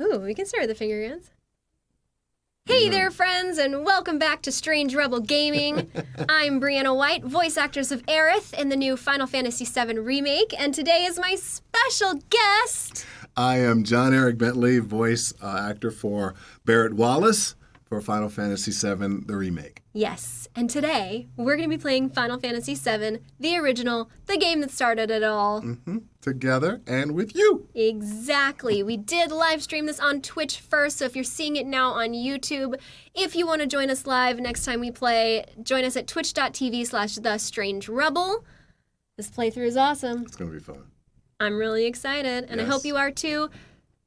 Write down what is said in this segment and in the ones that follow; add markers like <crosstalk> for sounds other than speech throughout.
Ooh, we can start with the finger guns. Hey there, friends, and welcome back to Strange Rebel Gaming. <laughs> I'm Brianna White, voice actress of Aerith in the new Final Fantasy VII Remake, and today is my special guest. I am John Eric Bentley, voice uh, actor for Barret Wallace for Final Fantasy VII, the remake. Yes, and today we're going to be playing Final Fantasy VII, the original, the game that started it all. hmm Together and with you. Exactly. We did live stream this on Twitch first, so if you're seeing it now on YouTube, if you want to join us live next time we play, join us at twitch.tv slash the strange rebel. This playthrough is awesome. It's going to be fun. I'm really excited, and I hope you are too.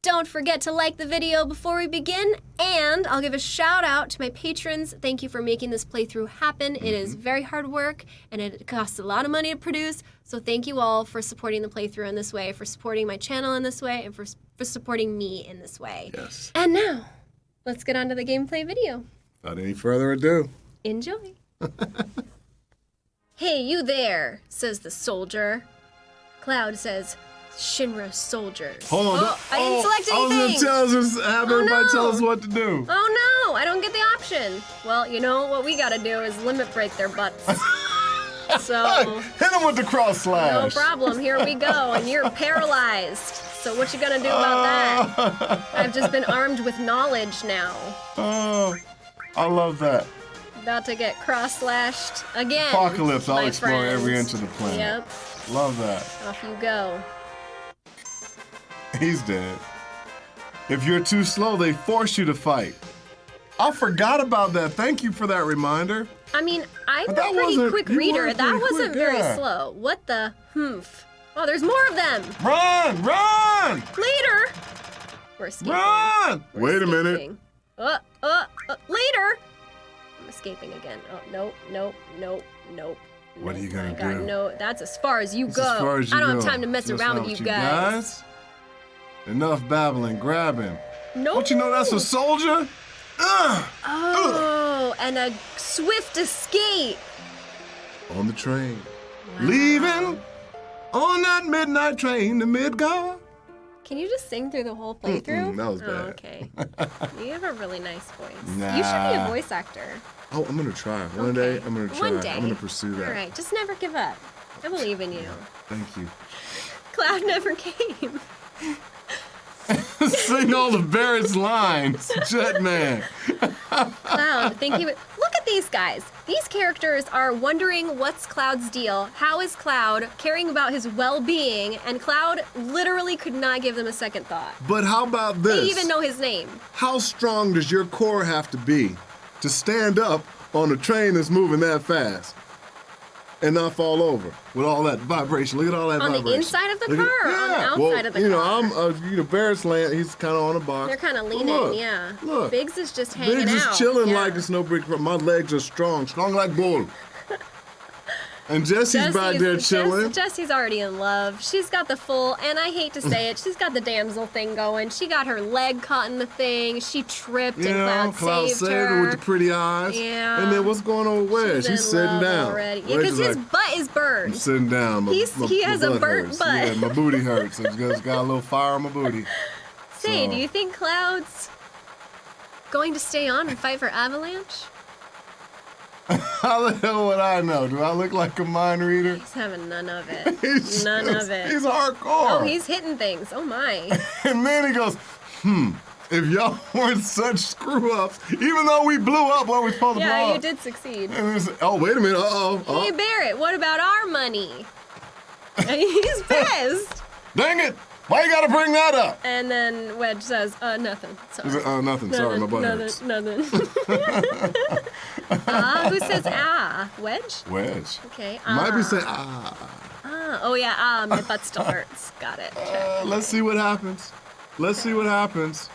Don't forget to like the video before we begin, and I'll give a shout out to my patrons. Thank you for making this playthrough happen. It is mm-hmm. very hard work, and it costs a lot of money to produce. So thank you all for supporting the playthrough in this way, for supporting my channel in this way, and for, for supporting me in this way. Yes. And now, let's get on to the gameplay video. Without any further ado. Enjoy. <laughs> hey, you there, says the soldier. Cloud says, Shinra soldiers. Hold on. Oh, I didn't oh, select I was anything. going to tell us, have Oh, everybody tell us what to do. Oh no, I don't get the option. Well, you know what we gotta do is limit break their butts. <laughs> so, Hit them with the cross slash. no problem. Here we go, and you're <laughs> paralyzed. So what you gonna do about that? <laughs> I've just been armed with knowledge now. Oh, I love that. About to get cross-slashed again. Apocalypse, I'll my explore every inch of the planet. Yep, Love that. off you go. <laughs> He's dead. If you're too slow, they force you to fight. I forgot about that. Thank you for that reminder. I mean, I'm But a pretty quick reader. That wasn't quick, very yeah. slow. What the humph? Oh, there's more of them. Run! Run! Later. We're escaping. Run! We're Wait a minute. Uh, uh, uh, later. I'm escaping again. Oh, nope, nope, nope, nope. What are you gonna I do? No, that's as far as you It's go. as far as you I don't go. have time to mess Just around with you with guys. Enough babbling. Grab him. No. Don't you know that's a soldier? Ugh! Oh, and a swift escape. On the train. Leaving on that midnight train to Midgar. Can you just sing through the whole playthrough? Mm-mm, that was Oh, bad. okay. <laughs> you have a really nice voice. You should be a voice actor. Oh, I'm gonna try. One Okay. day, I'm gonna try. One day. I'm gonna pursue that. All right, just never give up. I believe in you. Thank you. Cloud never <laughs> came. <laughs> Sing all of Barret's lines, Jetman. <laughs> Cloud, think he would. Look at these guys. These characters are wondering what's Cloud's deal. How is Cloud caring about his well-being? And Cloud literally could not give them a second thought. But how about this? They this? even know his name. How strong does your core have to be to stand up on a train that's moving that fast and not fall over with all that vibration? Look at all that On the vibration. inside of the Look at- car or on the yeah. outside well, of the car? you know. I'm, uh, you know, Barret's land. He's kind of on a box. They're kind of leaning, look, yeah. Look, Biggs is just hanging Biggs out. is chilling yeah. like it's no big. My legs are strong, strong like bull. And Jessie's back there chilling. Jessie's already in love. She's got the full, and I hate to say it, she's got the damsel thing going. She got her leg caught in the thing. She tripped, You and know, Cloud, Cloud saved, saved her. her with the pretty eyes. Yeah. And then what's going on with Wedge? She's He's sitting down. already. Yeah, because his like, butt is I'm burned. sitting down. My, He's- my- he has a burnt hurts. butt. Yeah, my booty <laughs> hurts. It's got, got a little fire on my booty. Say, So- do you think Cloud's going to stay on and fight for Avalanche? <laughs> How the hell would I know? Do I look like a mind reader? He's having none of it. <laughs> He's none just- of it. He's hardcore. oh, he's hitting things. Oh my. <laughs> and then he goes, hmm, if y'all weren't such screw ups, even though we blew up what we supposed to blow Yeah, you did succeed. Oh, wait a minute. Uh oh. Hey Barret, what about our money? He's pissed. Dang it. Why you gotta bring that up? And then Wedge says, uh, nothing. Sorry. Like, oh, nothing. Sorry, my butt nothing, nothing. Ah, who says ah? Wedge? Wedge. Okay. Might ah. be saying, ah. Ah, oh yeah, ah, my butt still hurts. Got it. Uh, let's see what happens. Let's see what happens.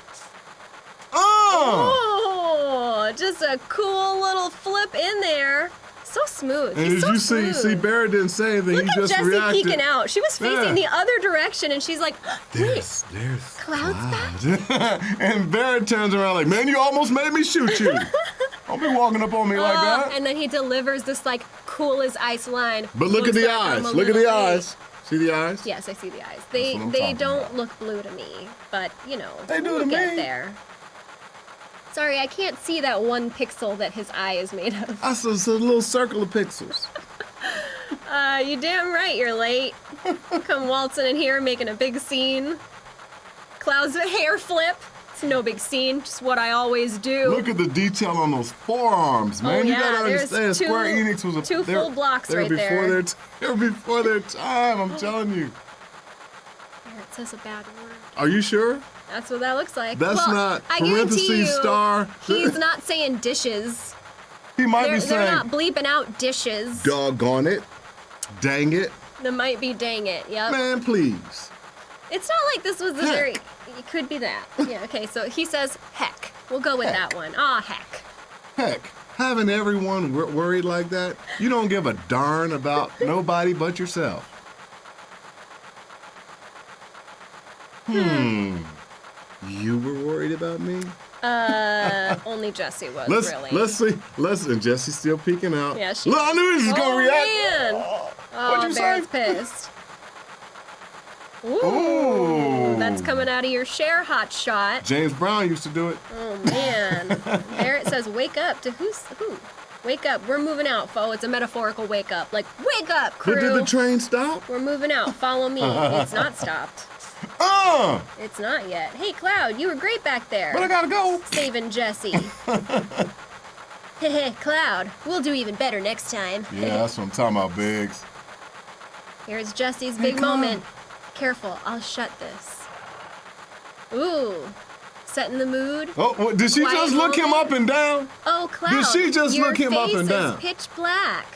Oh! Oh, just a cool little flip in there. So smooth. And He's did so you see, smooth. see Barret didn't say anything. Look he at just Jessie reacted. peeking out. She was facing the other direction, and she's like, <gasps> "Wait, There's, there's Cloud's Cloud. <laughs> and Barret turns around like, man, you almost made me shoot you. <laughs> Don't be walking up on me like Oh, that. and then he delivers this like cool as ice line. But look at the eyes. Look at the eyes. See the eyes? Yes, I see the eyes. They they don't about. look blue to me, but you know, They do we'll to get me. there. Sorry, I can't see that one pixel that his eye is made of. <laughs> I saw a little circle of pixels. <laughs> Uh, you damn right you're late. <laughs> Come waltzing in here making a big scene. Cloud's of hair flip. It's no big scene, just what I always do. Look at the detail on those forearms, man. Oh, you Oh, yeah, gotta there's understand, Square Enix was a two full blocks they were right before there. Their t- they were before their time. I'm telling you. There, it says a bad word. Are you sure? That's what that looks like. That's Well, not I guarantee parentheses you, star. He's <laughs> not saying dishes. He might They're, be they're not bleeping out dishes. "Doggone it, dang it, That might be dang it. Yep. man, please." It's not like this was a Heck. very. It could be that. Yeah. Okay. So he says heck. We'll go with that one. Ah, heck. Heck, having everyone wor- worried like that, you don't give a darn about nobody but yourself. Hmm. You were worried about me? Uh, <laughs> only Jessie was Let's really. let's see. Let's and Jessie's still peeking out. Yeah, she- Look, I knew he was oh, gonna react. man. Oh, Oh, What'd you say? Barret's pissed. Ooh, Ooh. That's coming out of your share hot shot. James Brown used to do it. Oh man. <laughs> Barret says, "Wake up!" To who's who? Wake up! We're moving out, foe. It's a metaphorical wake up. Like, wake up, crew. But did the train stop? We're moving out. Follow me. it's not <laughs> stopped. Uh, It's not yet. Hey, Cloud, you were great back there. but I gotta go. Saving Jessie. <laughs> Hey, Cloud, we'll do even better next time. Yeah, that's what I'm talking about, Biggs. Here's Jessie's Hey, big Cloud. moment. Careful, I'll shut this. Ooh, setting the mood. Oh, what, did she Quiet just look him up and down? Oh, Cloud, she just your look him up face and is down? pitch black.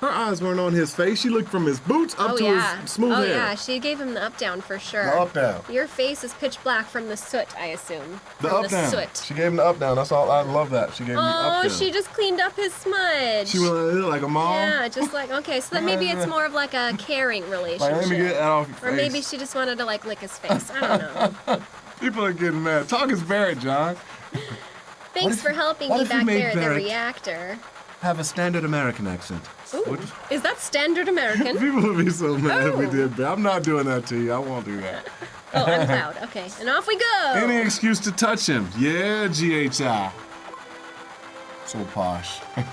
Her eyes weren't on his face. She looked from his boots up oh to yeah. his smooth oh hair. yeah, she gave him the up down for sure. The up down. Your face is pitch black from the soot, I assume. The from up the down. soot. She gave him the up down. That's all. I love that. She gave me the up oh, down. Oh, she just cleaned up his smudge. She went like a mom. Yeah, just like okay, so then maybe it's <laughs> more of like a caring relationship. Like, let me get that off your face. or maybe she just wanted to like lick his face. I don't know. <laughs> People are getting mad. Talk is Barret, John. Thanks if- for helping me back made there, the reactor. Have a standard American accent. Ooh, is that standard American? <laughs> People would be so mad if we Oh. did, but I'm not doing that to you. I won't do that. <laughs> oh, I'm Cloud. Okay, and off we go. Any excuse to touch him. Yeah, GHI. So posh. <laughs>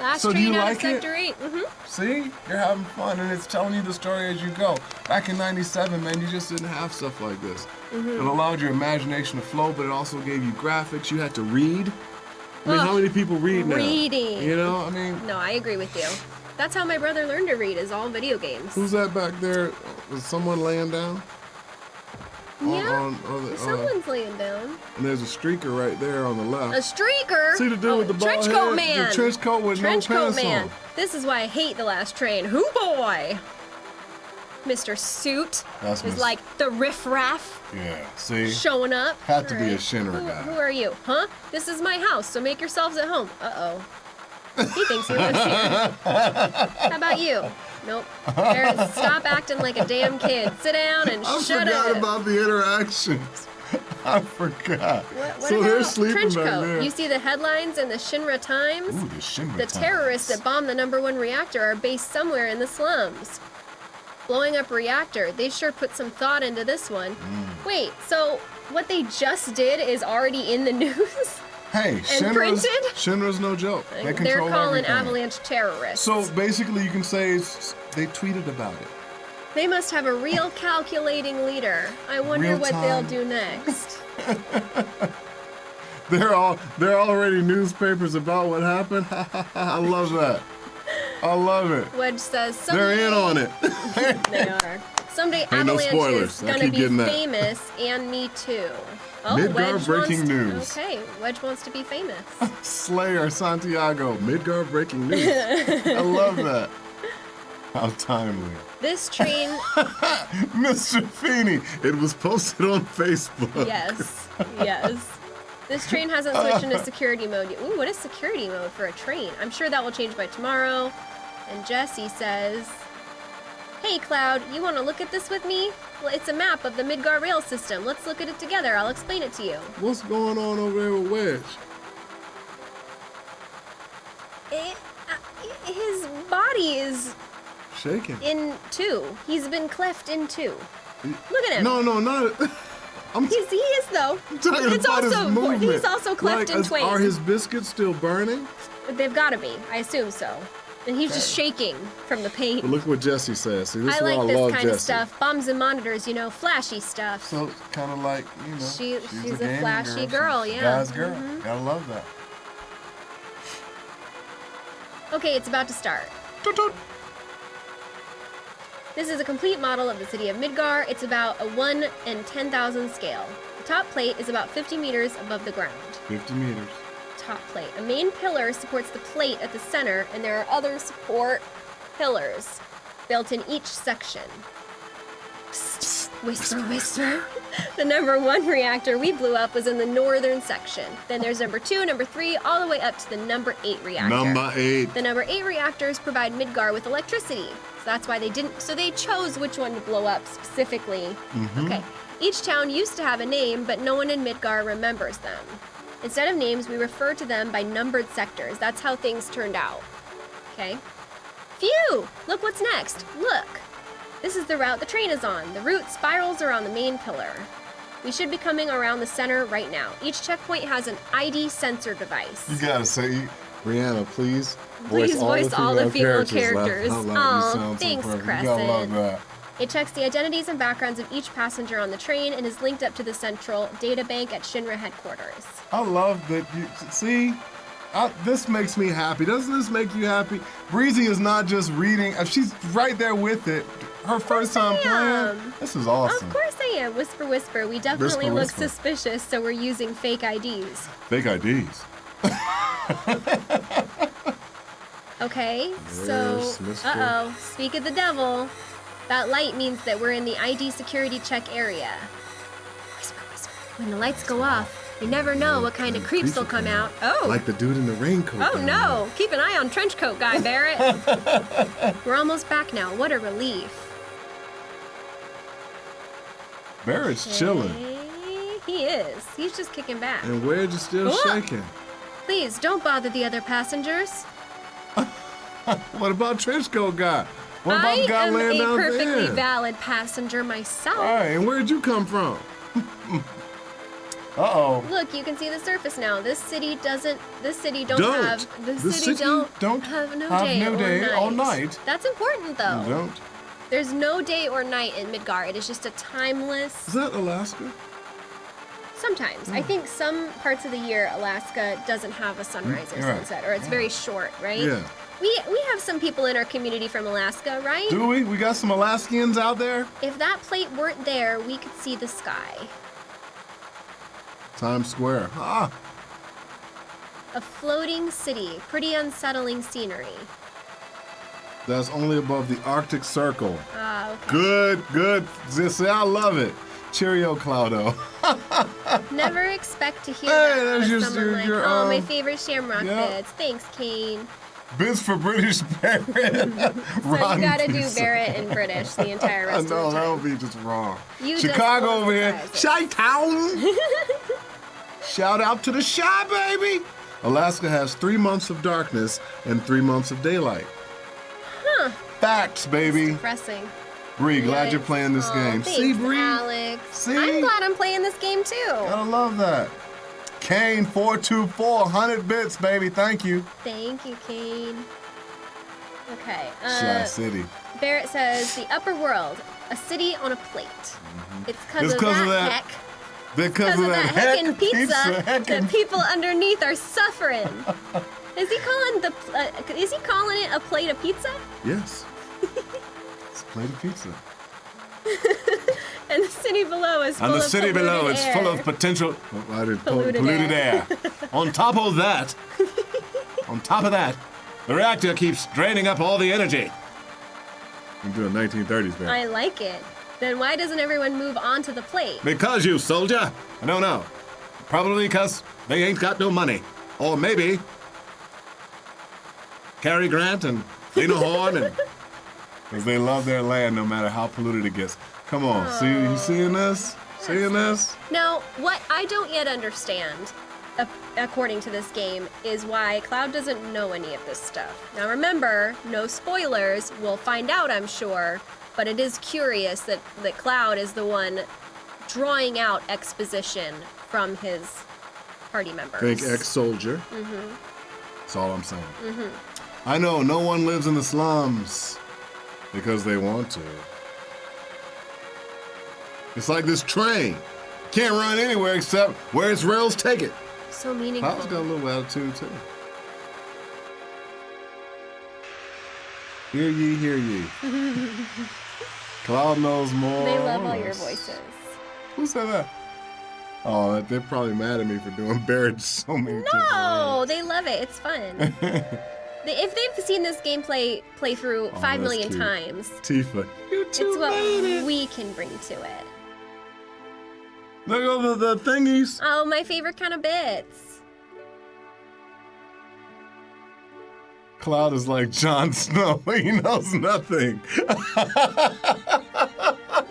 Last So do train you out like of it? Sector 8. hmm See? You're having fun and it's telling you the story as you go. Back in 97, man, you just didn't have stuff like this. Mm-hmm. It allowed your imagination to flow, but it also gave you graphics. You had to read. I mean, Ugh, how many people read now? reading. You know, I mean, No, I agree with you. That's how my brother learned to read, is all video games. who's that back there? Is someone laying down? Yeah, on- on the- uh, someone's laying down. and there's a streaker right there on the left. A streaker. See the dude oh, with the bald trench head? coat man. The trench coat with Trench no coat pants man. on. This is why I hate the last train. Who boy? Mr. Suit That's is like the riffraff Yeah, see? showing up. Had to be a Shinra who, guy. Who are you? Huh? This is my house, so make yourselves at home. Uh oh. He thinks he lives here. <laughs> How about you? Nope. Barret, stop acting like a damn kid. Sit down and I shut forgot about the interactions. <laughs> I forgot. What, what so they're sleeping trench back coat? there. You see the headlines in the Shinra Times? Ooh, the Shinra The times. terrorists that bombed the number one reactor are based somewhere in the slums. Blowing up reactor. They sure put some thought into this one. Mm. Wait, so what they just did is already in the <laughs> news? Hey, Shinra's? Shinra's no joke. They They're calling everything. Avalanche terrorists. So basically, you can say they tweeted about it. they must have a real <laughs> calculating leader. I wonder Real what time. they'll do next. <laughs> They're all they're already newspapers about what happened. I love that. I love it. Wedge says someday They're in on it. <laughs> They are. Someday no Avalanche spoilers. is gonna be famous, and me too. Oh, Midgar Wedge breaking wants news. Okay, Wedge wants to be famous. <laughs> Slayer Santiago, Midgar breaking news. I love <laughs> that. How timely. This train, Mr. Feeney, it was posted on Facebook. yes, yes. This train hasn't switched into security mode yet. Ooh, what is security mode for a train? I'm sure that will change by tomorrow. And Jessie says, Hey Cloud, you want to look at this with me? Well, it's a map of the Midgar rail system. Let's look at it together. I'll explain it to you. What's going on over there with Wedge? It, uh, his body is shaking. in two. He's been cleft in two. Look at him. No, no, not. <laughs> I'm He's, he is though. talking it's about also his movement. he's also cleft like, in is- twain. Are his biscuits still burning? But they've got to be. I assume so. And he's just shaking from the pain. But look what Jessie says. See, this I is why like I this love kind Jessie. of stuff. Bombs and monitors, you know, flashy stuff. So kind of like you know, She- she's a gaming flashy girl, She's a yeah. Guy's girl. Mhm. Gotta love that. Okay, it's about to start. Toot, toot. This is a complete model of the city of Midgar. It's about a 1 in 10,000 scale. The top plate is about 50 meters above the ground. 50 meters. Top plate. A main pillar supports the plate at the center, and there are other support pillars built in each section. Psst, whisper, whisper. <laughs> the number one reactor we blew up was in the northern section. Then there's number two, number three, all the way up to the number eight reactor. Number eight. The number eight reactors provide Midgar with electricity. So that's why they didn't. So they chose which one to blow up specifically. Mm-hmm. Okay. Each town used to have a name, but no one in Midgar remembers them. Instead of names, we refer to them by numbered sectors. That's how things turned out. Okay. Phew! Look what's next. Look. This is the route the train is on. The route spirals around the main pillar. We should be coming around the center right now. Each checkpoint has an ID sensor device. You gotta say, Rihanna, please. Please voice all the female characters. Laugh out loud. Aw, You so thanks, perfect. You gotta love Crescent. that. It checks the identities and backgrounds of each passenger on the train and is linked up to the central data bank at Shinra headquarters. I love that you see. I, this makes me happy. Doesn't this make you happy? Breezy is not just reading; she's right there with it. Her first time playing. This is awesome. Of course I am. Whisper, whisper. We definitely Whisper, look whisper. suspicious, so we're using fake IDs. Fake IDs. Okay, so. Uh oh. Speak of the devil. That light means that we're in the ID security check area. Whisper, whisper. When the lights go off, you never know what kind of creeps will come out. Oh! Like the dude in the raincoat. Oh down no! Keep an eye on trench coat guy, Barret. <laughs> We're almost back now. What a relief. there. Barret's chilling. He is. He's just kicking back. And Wedge is still Oh. shaking. Please don't bother the other passengers. <laughs> What about Trenchcoat guy? What about I the guy am laying a down perfectly there? valid passenger myself. All right, and where'd you come from? <laughs> uh oh. Look, you can see the surface now. This city doesn't. This city don't, have. The city, city don't, don't have no have day, no or, day night. or night. That's important though. You don't? There's no day or night in Midgar. It is just a timeless. Is that Alaska? Sometimes I think some parts of the year Alaska doesn't have a sunrise or right. sunset, or it's very short, right? Yeah. We we have some people in our community from Alaska, right? Do we? We got some Alaskans out there? If that plate weren't there, we could see the sky. Times Square. Ah, A floating city, pretty unsettling scenery. that's only above the Arctic Circle. Ah, okay. Good, good. See, I love it. Cheerio, Cloudo. <laughs> Never expect to hear Hey, that there's from your- someone your- like, your, oh, my um, favorite Shamrock yeah. bits. Thanks, Kane. Biz for British <laughs> Barret. <laughs> So you gotta do Barret in British the entire I rest know, of the time. No, that would be just wrong. You Chicago over here. surprises. Chi-town. Shout out to the Shy, baby. Alaska has three months of darkness and three months of daylight. Huh. Facts, baby. Depressing. Bree, glad you're playing this Aw, game. Thanks, See, Bree? Alex. See? I'm glad I'm playing this game too. Gotta love that. Kane 424, 100 bits, baby. Thank you. Thank you, Kane. Okay. Shy Uh, City. Barret says the upper world, a city on a plate. It's because It's of, 'cause that of that heck. Because of of that that heck heckin' pizza, heckin' that people underneath are suffering. is he calling the uh, is he calling it a plate of pizza? Yes. it's a plate of pizza. <laughs> And the city below is full And the of city below, air. full of potential <laughs> oh, I did, po- Polluted polluted, air. air. on top of that, <laughs> on top of that, the reactor keeps draining up all the energy. I'm doing 1930s, man. I like it. Then why doesn't everyone move onto the plate? Because you soldier. I don't know. Probably because they ain't got no money. Or maybe Cary Grant and Lena <laughs> Horne and because they love their land no matter how polluted it gets. Come on, see you seeing this? Seeing this? Now, what I don't yet understand according to this game, is why Cloud doesn't know any of this stuff. Now remember, no spoilers. We'll find out, I'm sure. But it is curious that, that Cloud is the one drawing out exposition from his party members. Think ex-soldier. Mm-hmm. That's all I'm saying. I know no one lives in the slums because they want to. It's like this train. Can't run anywhere except where its rails take it. So meaningful. Cloud's got a little attitude too. Hear ye, hear ye. <laughs> Cloud knows more. They love all your voices. Who said that? Oh, they're probably mad at me for doing <laughs> Barret so many times. No, they love it. It's fun. <laughs> If they've seen this gameplay play through Oh, five million cute. times, Tifa, you it's two what made it. we can bring to it. Look over the thingies. Oh, my favorite kind of bits. Cloud is like Jon <laughs> Snow. He knows nothing.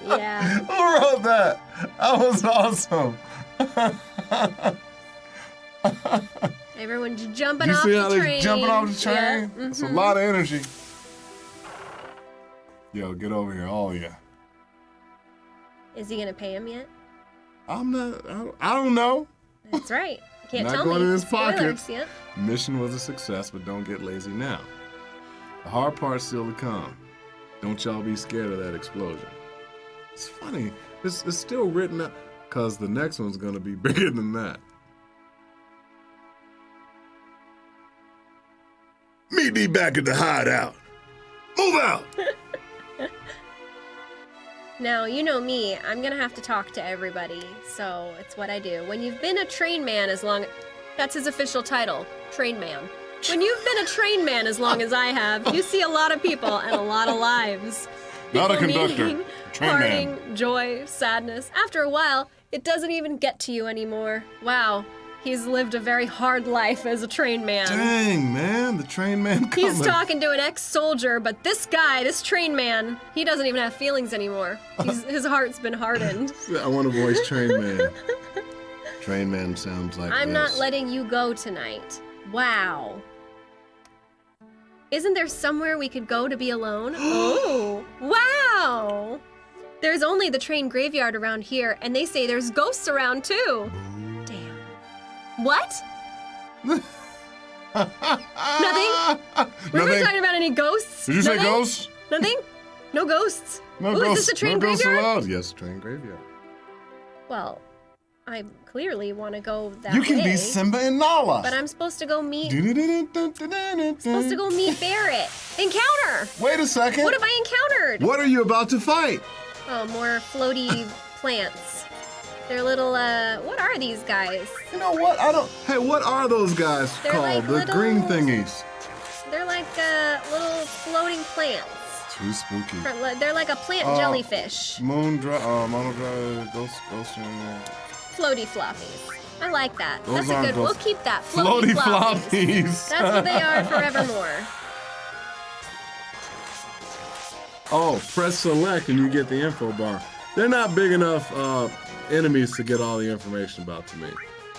Yeah. Who wrote that? That was awesome. Everyone's jumping you off see the how train. they jumping off the train? Yeah. It's a mhm. lot of energy. Yo, get over here, all of you. Is he gonna pay him yet? I'm not. I don't, I don't know. That's right. Can't Not tell going me. in his pocket. Spoilers, Yep. Mission was a success, but don't get lazy now. The hard part's still to come. Don't y'all be scared of that explosion. It's funny. It's, it's still written up because the next one's gonna be <laughs> bigger than that. Meet me back at the hideout. Move out. <laughs> Now, you know me, I'm gonna have to talk to everybody, so it's what I do. When you've been a train man as long that's his official title, train man. When you've been a train man as long as I have, you see a lot of people and a lot of lives. Not a conductor, meeting, train man. parting, joy, sadness. After a while, it doesn't even get to you anymore. Wow, he's lived a very hard life as a train man. Dang, man, the train man coming. He's talking to an ex-soldier, but this guy, this train man, he doesn't even have feelings anymore. He's, <laughs> his heart's been hardened. I want to voice train <laughs> man. train man sounds like I'm not letting you go tonight. Wow. Isn't there somewhere we could go to be alone? <gasps> oh, wow. There's only the train graveyard around here, and they say there's ghosts around too. Mm. What? Nothing? We're not talking about any ghosts. Did you say ghosts? Nothing? No ghosts? No Ooh, ghosts. is this a train no ghosts graveyard? allowed. Yes, train graveyard. Well, I clearly want to go that you can way. be Simba and Nala. But I'm supposed to go meet supposed to go meet Barret. Encounter! Wait a second. What have I encountered? What are you about to fight? Oh, more floaty <laughs> plants. They're little, uh, what are these guys? You know what? I don't. Hey, what are those guys They're called? like the little- green thingies. They're like, uh, little floating plants. Too spooky. Li- They're like a plant Uh, jellyfish. Moon dry, uh, mono dry, ghost, ghost. uh, Floaty floppies. I like that. Those That's a good, we'll keep that. Floaty Floaty, floppies. floppies. <laughs> That's what they are <laughs> forevermore. Oh, press select and you get the info bar. They're not big enough uh, enemies to get all the information about to me.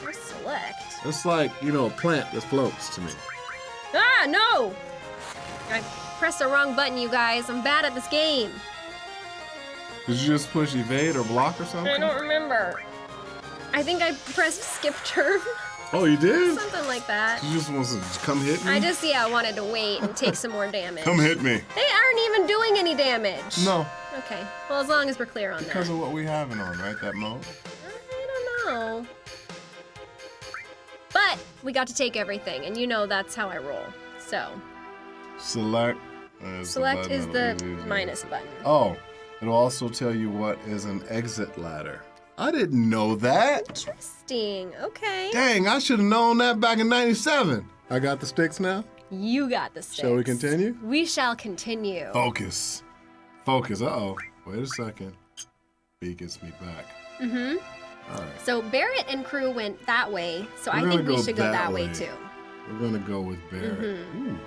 Or select. It's like, you know, a plant that floats to me. Ah, no! I pressed the wrong button, you guys. I'm bad at this game. Did you just push evade or block or something? I don't remember. I think I pressed skip turn. <laughs> Oh, you did? Something like that. You just want to come hit me? I just, yeah, I wanted to wait and take some more damage. Come hit me. They aren't even doing any damage. No, Okay. Well, as long as we're clear on because that. Because of what we have having on, right? That mode? I don't know. But we got to take everything, and you know that's how I roll. So, Select. is the select button is the that'll leave you. minus button. Oh, it'll also tell you what is an exit ladder. I didn't know that. Interesting. Okay. Dang, I should have known that back in 97. I got the sticks now. You got the sticks. Shall we continue? We shall continue. Focus. Focus. Uh oh. Wait a second. B gets me back. Mm-hmm. All right. So Barret and crew went that way, so We're I think we should go that that way, way. too. We're gonna go with Barret. Mhm. Ooh.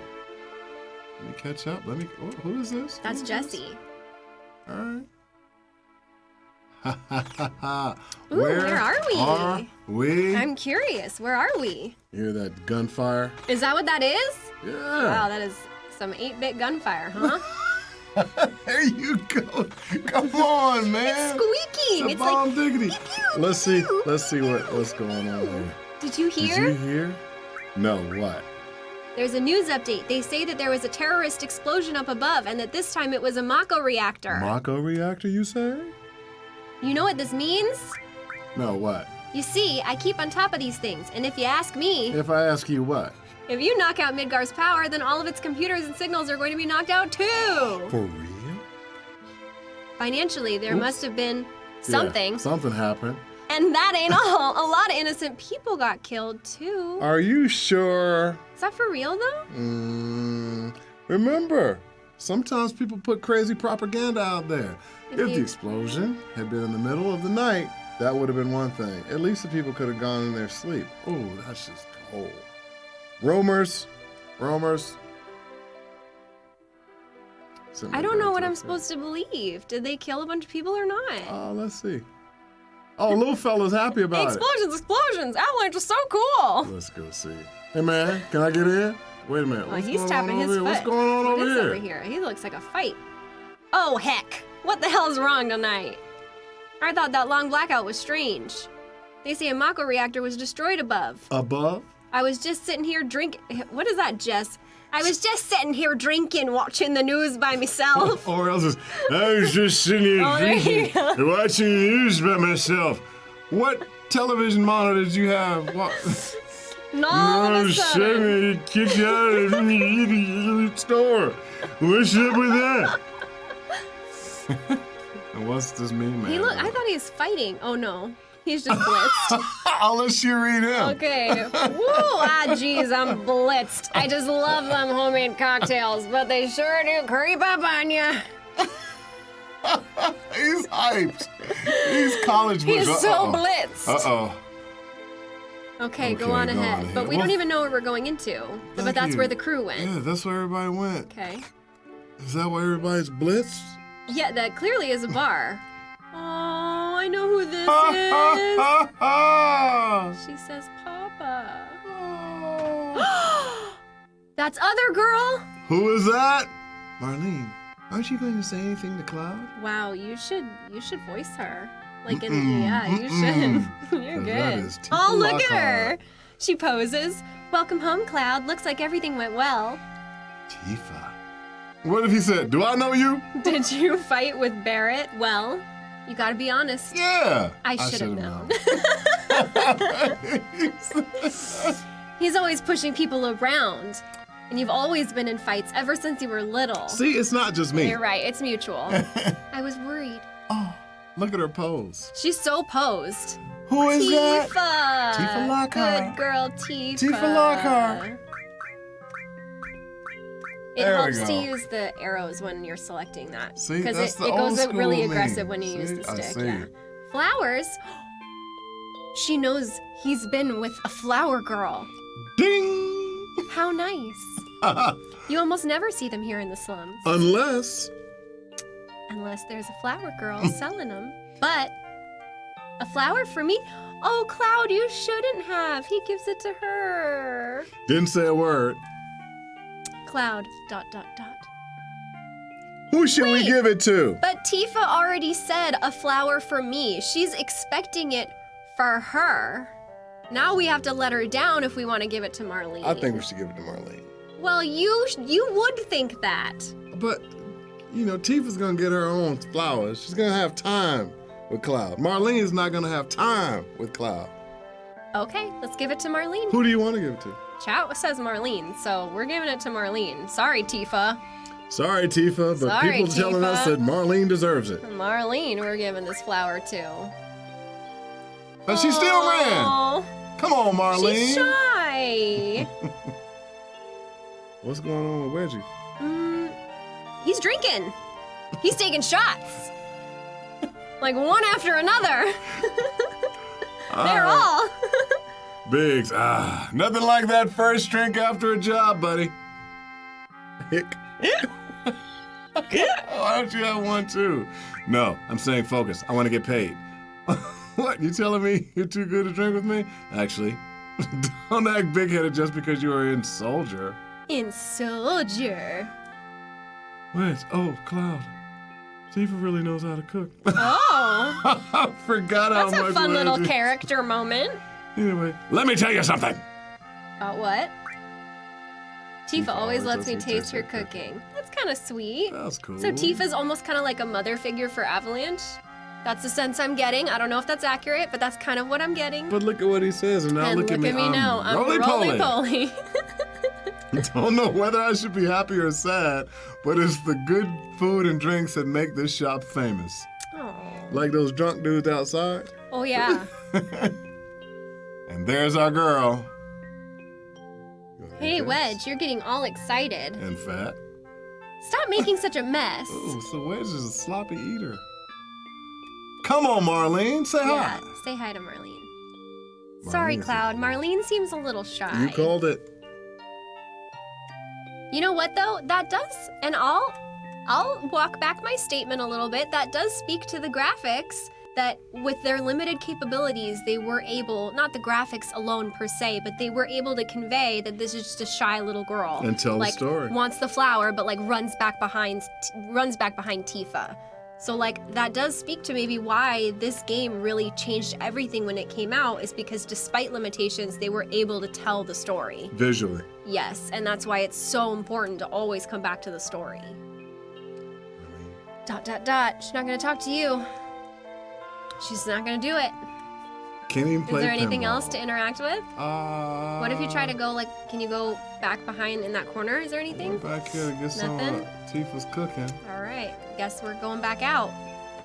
Let me catch up. Let me. oh, who is this? That's? Jessie. All right. <laughs> Ooh, where are we? Are we? I'm curious. Where are we? You hear that gunfire? Is that what that is? Yeah. Wow, that is some 8-bit gunfire, huh? <laughs> <laughs> There you go. Come on, man. It's Squeaking. It's like bomb diggity. pew, Let's see. pew. Let's see what what's going on here. Did you hear? Did you hear? No. What? There's a news update. They say that there was a terrorist explosion up above and that this time it was a Mako reactor. Mako reactor? You say? You know what this means? No. What? You see, I keep on top of these things, and if you ask me, If I ask you what? if you knock out Midgar's power, then all of its computers and signals are going to be knocked out too. For real? Financially, there Oops. must have been Yeah, something. something happened. And that ain't all. A lot of innocent people got killed too. Are you sure? Is that for real though? Mm, remember, sometimes people put crazy propaganda out there. If If the explosion had been in the middle of the night, that would have been one thing. At least the people could have gone in their sleep. Oh, that's just cold. Rumors, rumors. Send I don't know what I'm supposed to believe. Did they kill a bunch of people or not? Oh, let's see. Oh, little fella's happy <laughs> about it. explosions, explosions! Avalanche was so cool. Let's go see. Hey man, can I get in? Wait a minute. Oh, What's he's going tapping on his foot. here? What's going on What over here? over here? He looks like a fight. Oh heck! What the hell's wrong tonight? I thought that long blackout was strange. They say a Mako reactor was destroyed above. Above? I was just sitting here drinking. What is that, Jess? I was just sitting here drinking, watching the news by myself. <laughs> Or else it's, I was just sitting here Oh, drinking and <laughs> watching the news by myself. What television monitor did you have? What? <laughs> And all No, of a sudden, shame it kicked you out of the store. What's up with that? and what's this mean, man? he look. I thought he was fighting. Oh no, he's just blitzed. <laughs> I'll let you read him. Okay. Woo! Ah, jeez, I'm blitzed. I just love them homemade cocktails, but they sure do creep up on you. <laughs> He's hyped. He's college He's so Uh-oh. blitzed. Uh-oh. Okay, go on go ahead. on ahead. But we Well, don't even know where we're going into. But that's you. where the crew went. Yeah, that's where everybody went. Okay. Is that why everybody's blitzed? Yeah, that clearly is a bar. <laughs> Oh, I know who this is. She says Papa. Oh. <gasps> That's other girl. Who is that? Marlene, aren't you going to say anything to Cloud? Wow, you should you should voice her. Like in yeah, you should. <laughs> You're good. oh, look at her. She poses. Welcome home, Cloud. Looks like everything went well. Tifa. What if he said, Do I know you? <laughs> Did you fight with Barret? Well, you gotta be honest. Yeah. I should have known. <laughs> He's always pushing people around. And you've always been in fights ever since you were little. See, it's not just me. You're right, it's mutual. I was worried. Oh, look at her pose. She's so posed. Who is that? Tifa! Tifa Lockhart. Good girl, Tifa. Tifa Lockhart. It There helps to use the arrows when you're selecting that. See, Because it, the it goes really aggressive when you use See? the I stick. Yeah. Flowers. <gasps> She knows he's been with a flower girl. Ding! How nice. <laughs> You almost never see them here in the slums. Unless Unless there's a flower girl <laughs> selling them. But a flower for me? Oh, Cloud, you shouldn't have. He gives it to her. didn't say a word. Cloud, dot, dot, dot. Who should we give it to? But Tifa already said a flower for me. She's expecting it for her. Now we have to let her down if we want to give it to Marlene. I think we should give it to Marlene. Well, you you would think that. But you know, Tifa's gonna get her own flowers. She's gonna have time with Cloud. Marlene's not gonna have time with Cloud. Okay, let's give it to Marlene. Who do you want to give it to? Chat says Marlene, so we're giving it to Marlene. Sorry, Tifa. Sorry, Tifa, but Sorry, people telling us Tifa. that Marlene deserves it. Marlene, we're giving this flower to. But she still ran. Come on, Marlene. She's shy. <laughs> What's going on with Wedgie? He's drinking. He's taking shots. Like one after another. <laughs> They're Ah, all. <laughs> Biggs. Ah, nothing like that first drink after a job, buddy. Hick. <laughs> Why don't you have one too? No, I'm saying focus. I want to get paid. what? You telling me you're too good to drink with me? Actually, don't act big-headed just because you are in Soldier. In Soldier. Oh, Cloud. Tifa really knows how to cook. <laughs> Oh, I forgot how that's a fun little character moment. Anyway, let me tell you something. About what? Tifa Tifa always always lets me taste her her cooking. That's kind of sweet. That's cool. So Tifa's almost kind of like a mother figure for Avalanche. That's the sense I'm getting. I don't know if that's accurate, but that's kind of what I'm getting. But look at what he says, and now and look, at me. I'm now. I'm roly-poly. roly-poly. <laughs> <laughs> Don't know whether I should be happy or sad, but it's the good food and drinks that make this shop famous. oh. Like those drunk dudes outside. oh yeah. <laughs> And there's our girl. Hey Wedge, you're getting all excited. And fat. Stop making such a mess. <laughs> Oh, so Wedge is a sloppy eater. Come on, Marlene, say Yeah, hi. say hi to Marlene. Sorry, Marlene is- Cloud. Marlene seems a little shy. You called it. You know what though? That does, and I'll, I'll walk back my statement a little bit. That does speak to the graphics. That with their limited capabilities, they were able, not the graphics alone per se, but they were able to convey that this is just a shy little girl. And tell the like, story. Wants the flower, but like runs back behind, runs back behind Tifa. So like that does speak to maybe why this game really changed everything when it came out is because despite limitations, they were able to tell the story. Visually. Yes, and that's why it's so important to always come back to the story. Dot dot dot. She's not gonna talk to you. She's not gonna do it. Can't even Is there anything pinball. else to interact with? Uh, What if you try to go like? Can you go back behind in that corner? Is there anything? Back here get some Nothing? uh, Tifa's cooking. All right. Guess we're going back out.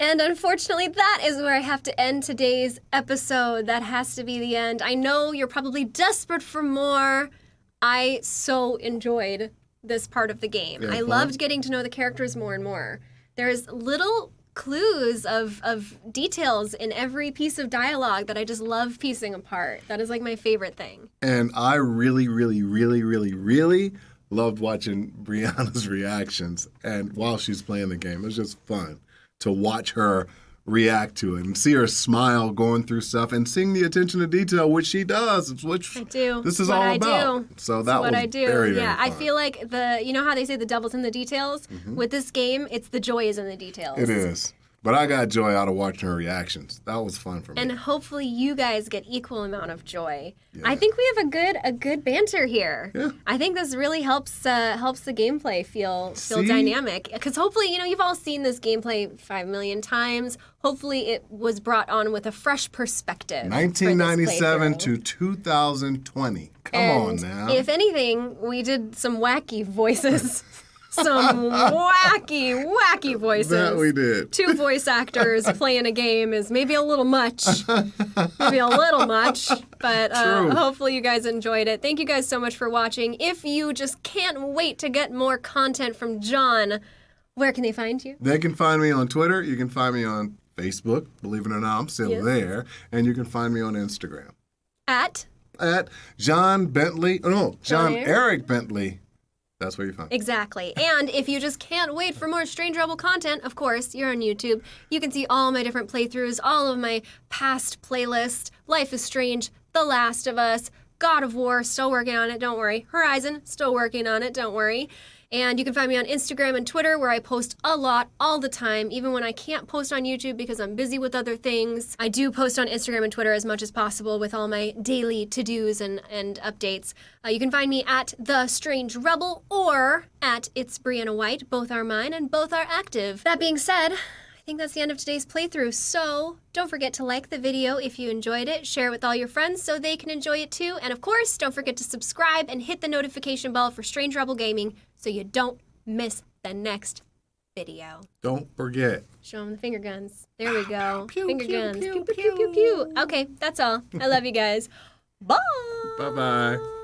And unfortunately, that is where I have to end today's episode. That has to be the end. I know you're probably desperate for more. I so enjoyed this part of the game. I fun? loved getting to know the characters more and more. There's little clues of, of details in every piece of dialogue that I just love piecing apart. That is like my favorite thing. And I really, really, really, really, really loved watching <laughs> Brianna's reactions and while she's playing the game. It was just fun to watch her react to it and see her smile going through stuff and seeing the attention to detail, which she does. It's which I do. this is What all I about. do. So that what was I do. very, very yeah, I feel like the you know how they say the devil's in the details. With this game, it's the joy is in the details. Mm-hmm. It is. But I got joy out of watching her reactions. That was fun for me. And hopefully you guys get equal amount of joy. I think we have a good a good banter here. Yeah. I think this really helps uh, helps the gameplay feel feel See? dynamic. Because hopefully you know you've all seen this gameplay five million times. Hopefully it was brought on with a fresh perspective. 1997 to 2020. Come on now. If anything, we did some wacky voices. <laughs> some wacky, wacky voices. that we did. Two voice actors <laughs> playing a game is maybe a little much. maybe a little much. But uh, hopefully you guys enjoyed it. Thank you guys so much for watching. If you just can't wait to get more content from John, where can they find you? They can find me on Twitter. You can find me on Facebook. Believe it or not, I'm still Yes. there. And you can find me on Instagram At at John Bentley. Oh, no, John? Eric Bentley. That's where you find. Exactly. And if you just can't wait for more Strange Rebel content, of course, you're on YouTube. You can see all my different playthroughs, all of my past playlists Life is Strange, The Last of Us, God of War, still working on it, don't worry. Horizon, still working on it, don't worry. And you can find me on Instagram and Twitter where I post a lot all the time, even when I can't post on YouTube because I'm busy with other things. I do post on Instagram and Twitter as much as possible with all my daily to dos and, and updates. Uh, you can find me at The Strange Rebel or at It's Brianna White. Both are mine and both are active. That being said, think that's the end of today's playthrough. So don't forget to like the video if you enjoyed it, share it with all your friends so they can enjoy it too. And of course, don't forget to subscribe and hit the notification bell for Strange Rebel Gaming so you don't miss the next video. Don't forget. Show them the finger guns. There we ah, go. Pew, finger pew, guns. pew, pew, pew, pew, pew. Okay, that's all. I love you guys. <laughs> Bye. Bye bye.